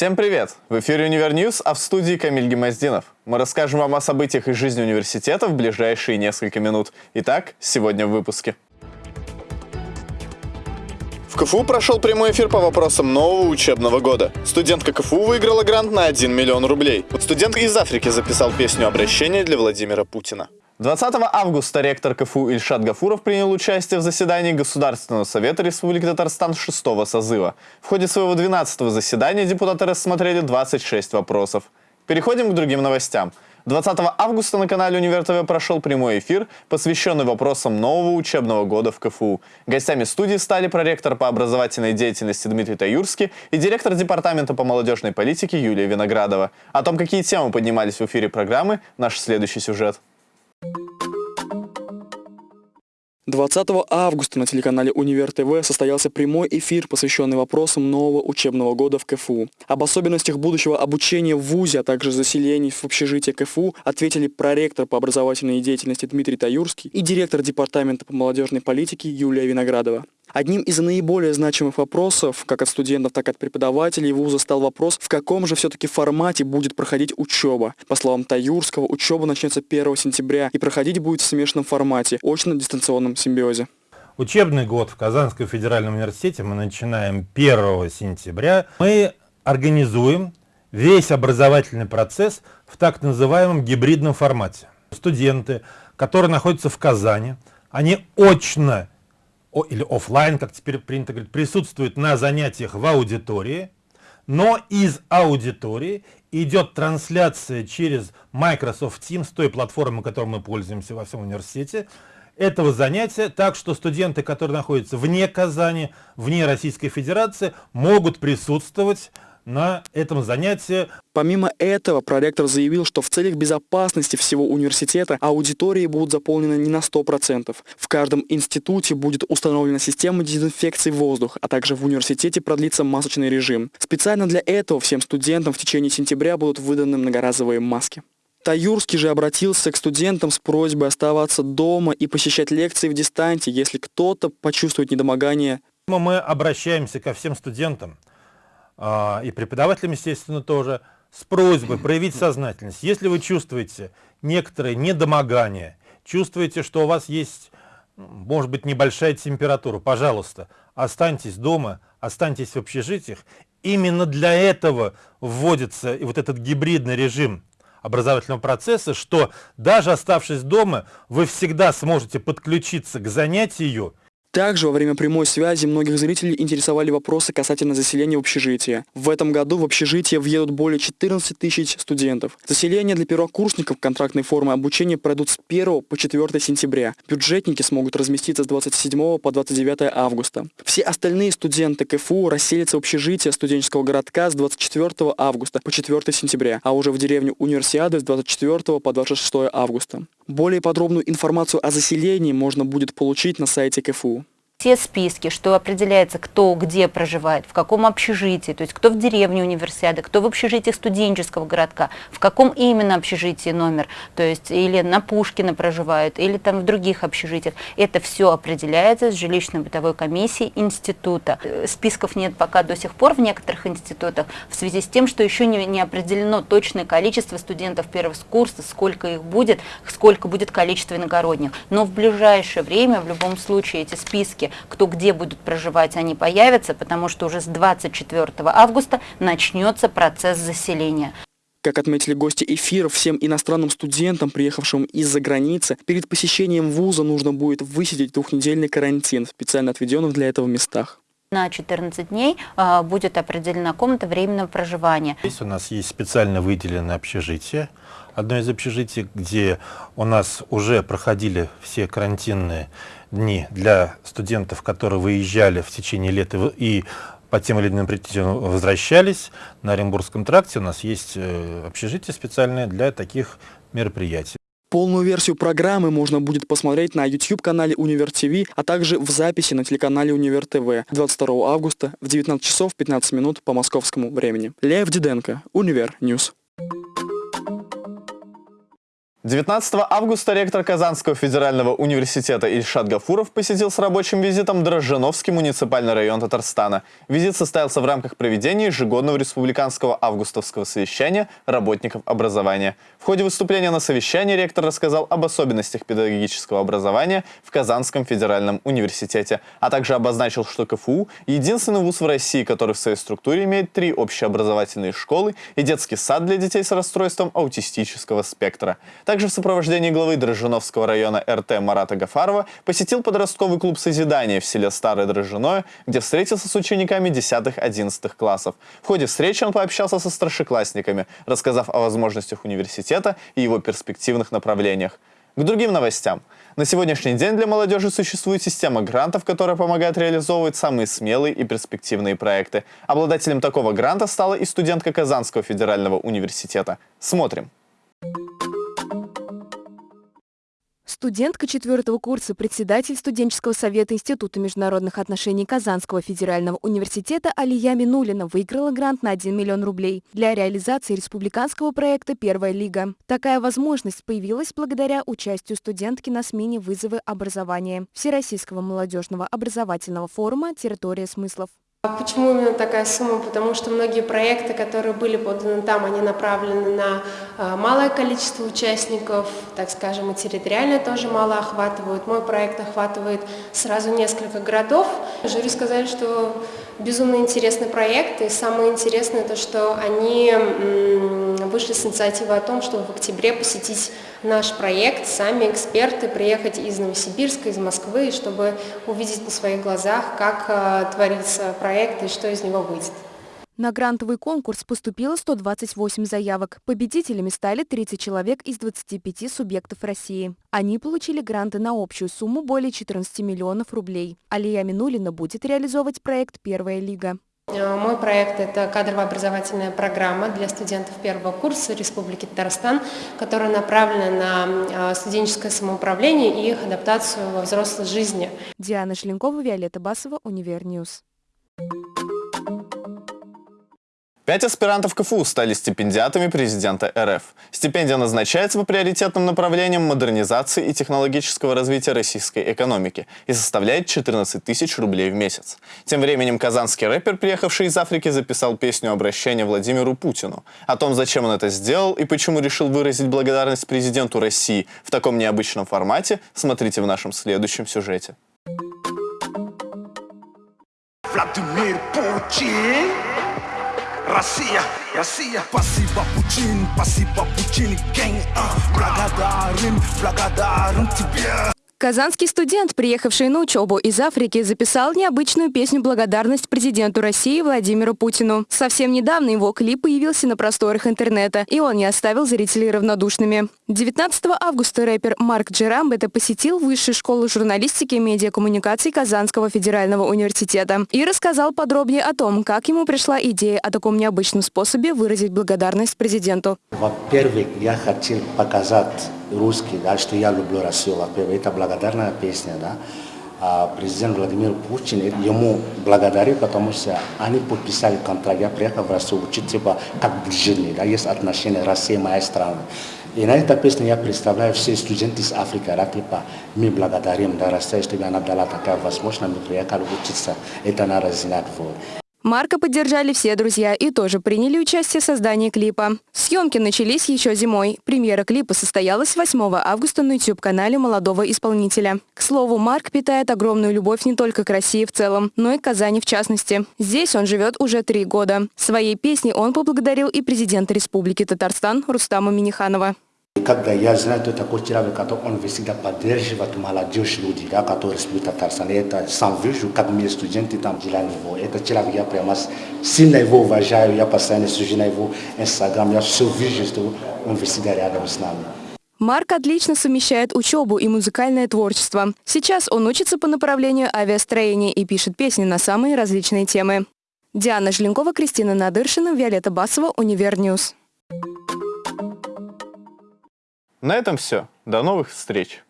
Всем привет! В эфире Универ News, а в студии Камиль Гимаздинов. Мы расскажем вам о событиях из жизни университета в ближайшие несколько минут. Итак, сегодня в выпуске. В КФУ прошел прямой эфир по вопросам нового учебного года. Студентка КФУ выиграла грант на 1 миллион рублей. Студент из Африки записал песню обращения для Владимира Путина. 20 августа ректор КФУ Ильшат Гафуров принял участие в заседании Государственного совета Республики Татарстан 6 созыва. В ходе своего 12 заседания депутаты рассмотрели 26 вопросов. Переходим к другим новостям. 20 августа на канале Универ ТВ прошел прямой эфир, посвященный вопросам нового учебного года в КФУ. Гостями студии стали проректор по образовательной деятельности Дмитрий Таюрский и директор департамента по молодежной политике Юлия Виноградова. О том, какие темы поднимались в эфире программы, наш следующий сюжет. 20 августа на телеканале Универ ТВ состоялся прямой эфир, посвященный вопросам нового учебного года в КФУ. Об особенностях будущего обучения в ВУЗе, а также заселений в общежитие КФУ ответили проректор по образовательной деятельности Дмитрий Таюрский и директор департамента по молодежной политике Юлия Виноградова. Одним из наиболее значимых вопросов, как от студентов, так и от преподавателей вуза, стал вопрос, в каком же все-таки формате будет проходить учеба. По словам Таюрского, учеба начнется 1 сентября и проходить будет в смешанном формате, очно-дистанционном симбиозе. Учебный год в Казанском федеральном университете мы начинаем 1 сентября. Мы организуем весь образовательный процесс в так называемом гибридном формате. Студенты, которые находятся в Казани, они очно или офлайн, как теперь принято говорить, присутствует на занятиях в аудитории, но из аудитории идет трансляция через Microsoft Teams, той платформы, которой мы пользуемся во всем университете, этого занятия, так что студенты, которые находятся вне Казани, вне Российской Федерации, могут присутствовать на этом занятии. Помимо этого, проректор заявил, что в целях безопасности всего университета аудитории будут заполнены не на 100%. В каждом институте будет установлена система дезинфекции воздуха, а также в университете продлится масочный режим. Специально для этого всем студентам в течение сентября будут выданы многоразовые маски. Таюрский же обратился к студентам с просьбой оставаться дома и посещать лекции в дистанте, если кто-то почувствует недомогание. Мы обращаемся ко всем студентам, и преподавателям, естественно, тоже, с просьбой проявить сознательность. Если вы чувствуете некоторые недомогания, чувствуете, что у вас есть, может быть, небольшая температура, пожалуйста, останьтесь дома, останьтесь в общежитиях. Именно для этого вводится и вот этот гибридный режим образовательного процесса, что даже оставшись дома, вы всегда сможете подключиться к занятию также во время прямой связи многих зрителей интересовали вопросы касательно заселения в общежитие. В этом году в общежитие въедут более 14 тысяч студентов. Заселение для первокурсников контрактной формы обучения пройдут с 1 по 4 сентября. Бюджетники смогут разместиться с 27 по 29 августа. Все остальные студенты КФУ расселятся в общежитие студенческого городка с 24 августа по 4 сентября, а уже в деревню Универсиады с 24 по 26 августа. Более подробную информацию о заселении можно будет получить на сайте КФУ все списки, что определяется, кто где проживает, в каком общежитии, то есть кто в деревне универсиады, кто в общежитии студенческого городка, в каком именно общежитии номер, то есть или на Пушкина проживают, или там в других общежитиях. Это все определяется с жилищно-бытовой комиссией института. Списков нет пока до сих пор в некоторых институтах, в связи с тем, что еще не, не определено точное количество студентов первого курса, сколько их будет, сколько будет количество иногородних. Но в ближайшее время, в любом случае, эти списки кто где будут проживать, они появятся, потому что уже с 24 августа начнется процесс заселения. Как отметили гости эфира, всем иностранным студентам, приехавшим из-за границы, перед посещением вуза нужно будет высидеть двухнедельный карантин в специально отведенных для этого местах. На 14 дней э, будет определена комната временного проживания. Здесь у нас есть специально выделенное общежитие. Одно из общежитий, где у нас уже проходили все карантинные дни для студентов, которые выезжали в течение лета и по тем или иным причинам возвращались. На Оренбургском тракте у нас есть э, общежитие специальное для таких мероприятий. Полную версию программы можно будет посмотреть на YouTube-канале Универ ТВ, а также в записи на телеканале Универ ТВ 22 августа в 19 часов 15 минут по московскому времени. Лев Диденко, Универ News. 19 августа ректор Казанского федерального университета Ильшат Гафуров посетил с рабочим визитом Дрожжановский муниципальный район Татарстана. Визит состоялся в рамках проведения ежегодного республиканского августовского совещания работников образования. В ходе выступления на совещании ректор рассказал об особенностях педагогического образования в Казанском федеральном университете, а также обозначил, что КФУ – единственный вуз в России, который в своей структуре имеет три общеобразовательные школы и детский сад для детей с расстройством аутистического спектра. Также в сопровождении главы Дрожжиновского района РТ Марата Гафарова посетил подростковый клуб «Созидание» в селе Старое Дрожжиное, где встретился с учениками 10-11 классов. В ходе встречи он пообщался со старшеклассниками, рассказав о возможностях университета и его перспективных направлениях. К другим новостям. На сегодняшний день для молодежи существует система грантов, которая помогает реализовывать самые смелые и перспективные проекты. Обладателем такого гранта стала и студентка Казанского федерального университета. Смотрим. Студентка четвертого курса, председатель студенческого совета Института международных отношений Казанского федерального университета Алия Минулина выиграла грант на 1 миллион рублей для реализации республиканского проекта «Первая лига». Такая возможность появилась благодаря участию студентки на смене «Вызовы образования» Всероссийского молодежного образовательного форума «Территория смыслов». А почему именно такая сумма? Потому что многие проекты, которые были поданы там, они направлены на а, малое количество участников, так скажем, и территориально тоже мало охватывают. Мой проект охватывает сразу несколько городов. Жюри сказали, что безумно интересный проект, и самое интересное то, что они вышли с инициативой о том, чтобы в октябре посетить наш проект, сами эксперты, приехать из Новосибирска, из Москвы, чтобы увидеть на своих глазах, как э, творится проект и что из него выйдет. На грантовый конкурс поступило 128 заявок. Победителями стали 30 человек из 25 субъектов России. Они получили гранты на общую сумму более 14 миллионов рублей. Алия Минулина будет реализовывать проект «Первая лига». Э, мой проект – это кадрово-образовательная программа для студентов первого курса Республики Татарстан, которая направлена на э, студенческое самоуправление и их адаптацию во взрослой жизни. Диана Шленкова, Виолетта Басова, Универ News. Пять аспирантов КФУ стали стипендиатами президента РФ. Стипендия назначается по приоритетным направлениям модернизации и технологического развития российской экономики и составляет 14 тысяч рублей в месяц. Тем временем казанский рэпер, приехавший из Африки, записал песню обращения Владимиру Путину. О том, зачем он это сделал и почему решил выразить благодарность президенту России в таком необычном формате, смотрите в нашем следующем сюжете. Владимир Путин Россия, Россия Спасибо, Путин, спасибо, Путин, gang Благодарен, благодарен тебе Казанский студент, приехавший на учебу из Африки, записал необычную песню «Благодарность президенту России Владимиру Путину». Совсем недавно его клип появился на просторах интернета, и он не оставил зрителей равнодушными. 19 августа рэпер Марк Джерамбета посетил Высшую школу журналистики и медиакоммуникаций Казанского федерального университета и рассказал подробнее о том, как ему пришла идея о таком необычном способе выразить благодарность президенту. Во-первых, я хотел показать русский, да, что я люблю Россию, во-первых, это благодарная песня, да. А президент Владимир Путин ему благодарю, потому что они подписали контракт, я приехал в Россию учить, типа, как ближний, да, есть отношения Россия моя страна. И на этой песне я представляю все студенты из Африки, да, типа, мы благодарим, да, Россия, что она дала такая возможность, мы приехали учиться, это надо знать. Вот. Марка поддержали все друзья и тоже приняли участие в создании клипа. Съемки начались еще зимой. Премьера клипа состоялась 8 августа на YouTube-канале молодого исполнителя. К слову, Марк питает огромную любовь не только к России в целом, но и к Казани в частности. Здесь он живет уже три года. Своей песней он поблагодарил и президента Республики Татарстан Рустама Миниханова. Когда я знаю, что такой человек, который он всегда поддерживает молодежь люди, да, которые служат Татарстан, это сам вижу, как мы студенты там делали его. Это человек, я прямо сильно его уважаю, я постоянно сижу на его инстаграм, я все вижу, что он всегда рядом с нами. Марк отлично совмещает учебу и музыкальное творчество. Сейчас он учится по направлению авиастроения и пишет песни на самые различные темы. Диана Желенкова, Кристина Надыршина, Виолетта Басова, Универ News. На этом все. До новых встреч!